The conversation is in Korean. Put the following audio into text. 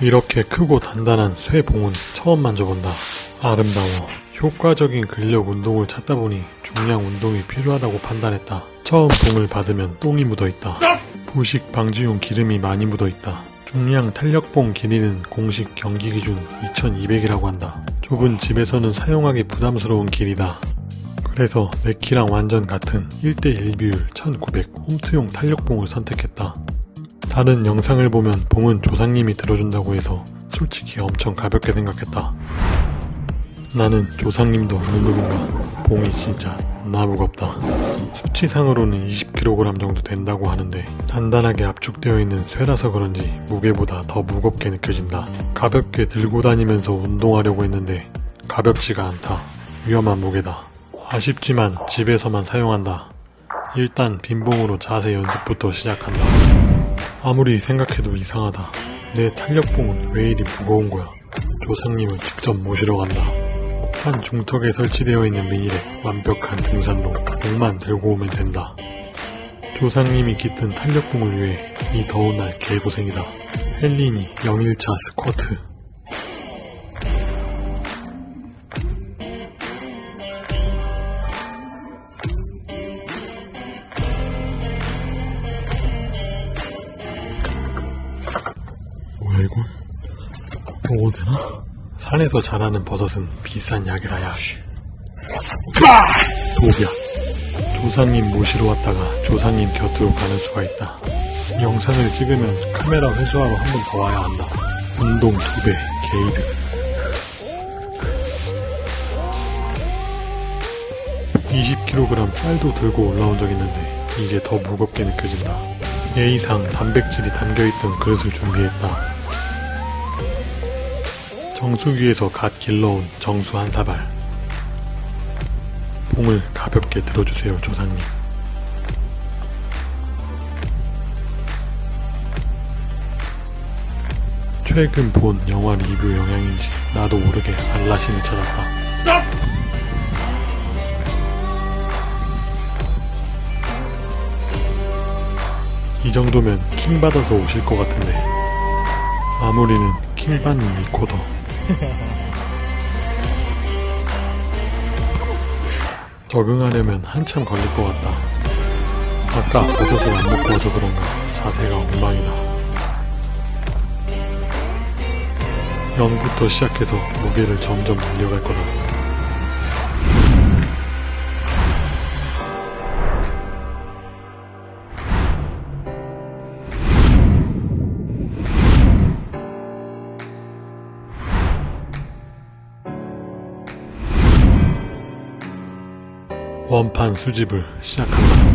이렇게 크고 단단한 쇠봉은 처음 만져본다. 아름다워. 효과적인 근력 운동을 찾다 보니 중량 운동이 필요하다고 판단했다. 처음 봉을 받으면 똥이 묻어있다. 부식 방지용 기름이 많이 묻어있다. 중량 탄력봉 길이는 공식 경기 기준 2200이라고 한다. 좁은 집에서는 사용하기 부담스러운 길이다. 그래서 내 키랑 완전 같은 1대1 비율 1900 홈트용 탄력봉을 선택했다. 다른 영상을 보면 봉은 조상님이 들어준다고 해서 솔직히 엄청 가볍게 생각했다. 나는 조상님도 없는 놈인가 봉이 진짜 나 무겁다. 수치상으로는 20kg 정도 된다고 하는데 단단하게 압축되어 있는 쇠라서 그런지 무게보다 더 무겁게 느껴진다. 가볍게 들고 다니면서 운동하려고 했는데 가볍지가 않다. 위험한 무게다. 아쉽지만 집에서만 사용한다. 일단 빈봉으로 자세 연습부터 시작한다. 아무리 생각해도 이상하다. 내 탄력봉은 왜 이리 무거운 거야? 조상님을 직접 모시러 간다. 산 중턱에 설치되어 있는 미일에 완벽한 등산로, 봉만 들고 오면 된다. 조상님이 깃든 탄력봉을 위해 이 더운 날 개고생이다. 헬린이 0일차 스쿼트. 이거? 먹어도 되나? 산에서 자라는 버섯은 비싼 약이라야. 도비야. 조상님 모시러 왔다가 조상님 곁으로 가는 수가 있다. 영상을 찍으면 카메라 회수하러 한 번 더 와야 한다. 운동 2배, 게이드. 20kg 쌀도 들고 올라온 적 있는데 이게 더 무겁게 느껴진다. A상 단백질이 담겨있던 그릇을 준비했다. 정수기에서 갓 길러온 정수 한 사발. 봉을 가볍게 들어주세요, 조상님. 최근 본 영화 리뷰 영향인지 나도 모르게 알라신을 찾았다. 이 정도면 킹 받아서 오실 것 같은데 마무리는 킹 받는 리코더 적응하려면 한참 걸릴 것 같다. 아까 버섯을 안 먹고 와서 그런가 자세가 엉망이다. 0부터 시작해서 무게를 점점 늘려갈 거다 원판 수집을 시작합니다.